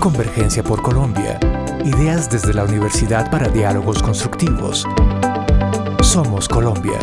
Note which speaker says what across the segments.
Speaker 1: Convergencia por Colombia. Ideas desde la Universidad para Diálogos Constructivos. Somos Colombia.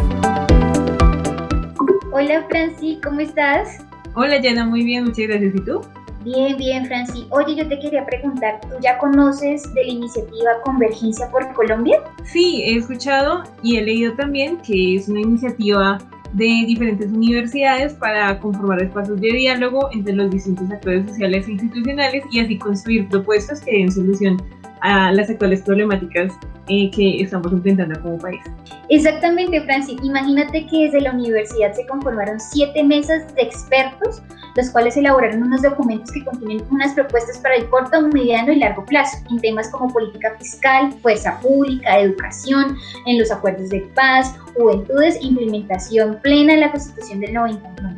Speaker 2: Hola Franci, ¿cómo estás?
Speaker 3: Hola Yana, muy bien, muchas gracias. ¿Y tú?
Speaker 2: Bien, bien, Franci. Oye, yo te quería preguntar, ¿tú ya conoces de la iniciativa Convergencia por Colombia?
Speaker 3: Sí, he escuchado y he leído también que es una iniciativa de diferentes universidades para conformar espacios de diálogo entre los distintos actores sociales e institucionales y así construir propuestas que den solución a las actuales problemáticas eh, que estamos enfrentando como país.
Speaker 2: Exactamente, Francis. Imagínate que desde la universidad se conformaron siete mesas de expertos, los cuales elaboraron unos documentos que contienen unas propuestas para el corto, mediano y largo plazo, en temas como política fiscal, fuerza pública, educación, en los acuerdos de paz, juventudes, implementación plena de la Constitución del 91.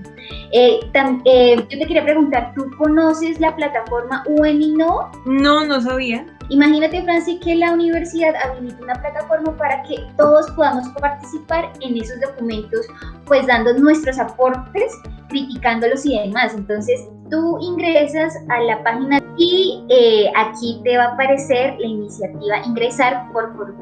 Speaker 2: Eh, eh, yo te quería preguntar, ¿tú conoces la plataforma UNINO?
Speaker 3: No, no sabía.
Speaker 2: Imagínate, Francis, que la universidad habilita una plataforma para que todos podamos participar en esos documentos, pues dando nuestros aportes, criticándolos y demás. Entonces, tú ingresas a la página y eh, aquí te va a aparecer la iniciativa Ingresar por, por,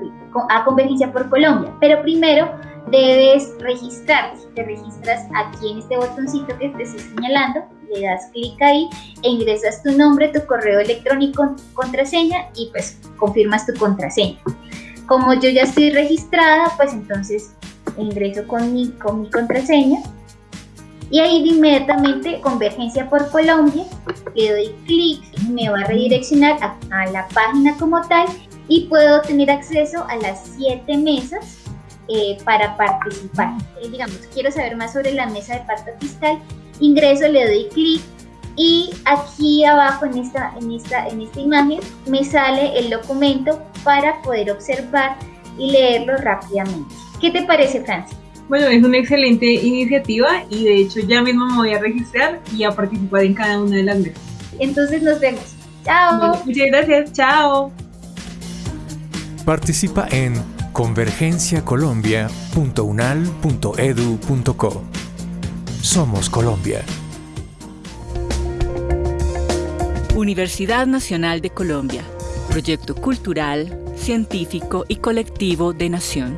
Speaker 2: a Convergencia por Colombia. Pero primero debes registrarte. Te registras aquí en este botoncito que te estoy señalando le das clic ahí e ingresas tu nombre, tu correo electrónico, contraseña y pues confirmas tu contraseña. Como yo ya estoy registrada, pues entonces ingreso con mi, con mi contraseña y ahí inmediatamente Convergencia por Colombia, le doy clic, me va a redireccionar a, a, la página como tal y puedo tener acceso a las siete mesas eh, para participar. Eh, digamos, quiero saber más sobre la mesa de pacto fiscal ingreso, le doy clic y aquí abajo en esta, en, esta, en esta imagen me sale el documento para poder observar y leerlo rápidamente. ¿Qué te parece, Francis?
Speaker 3: Bueno, es una excelente iniciativa y de hecho ya mismo me voy a registrar y a participar en cada una de las mesas.
Speaker 2: Entonces nos vemos. Chao.
Speaker 3: muchas gracias. Chao.
Speaker 1: Participa en convergenciacolombia.unal.edu.co. Somos Colombia.
Speaker 4: Universidad Nacional de Colombia. Proyecto cultural, científico y colectivo de nación.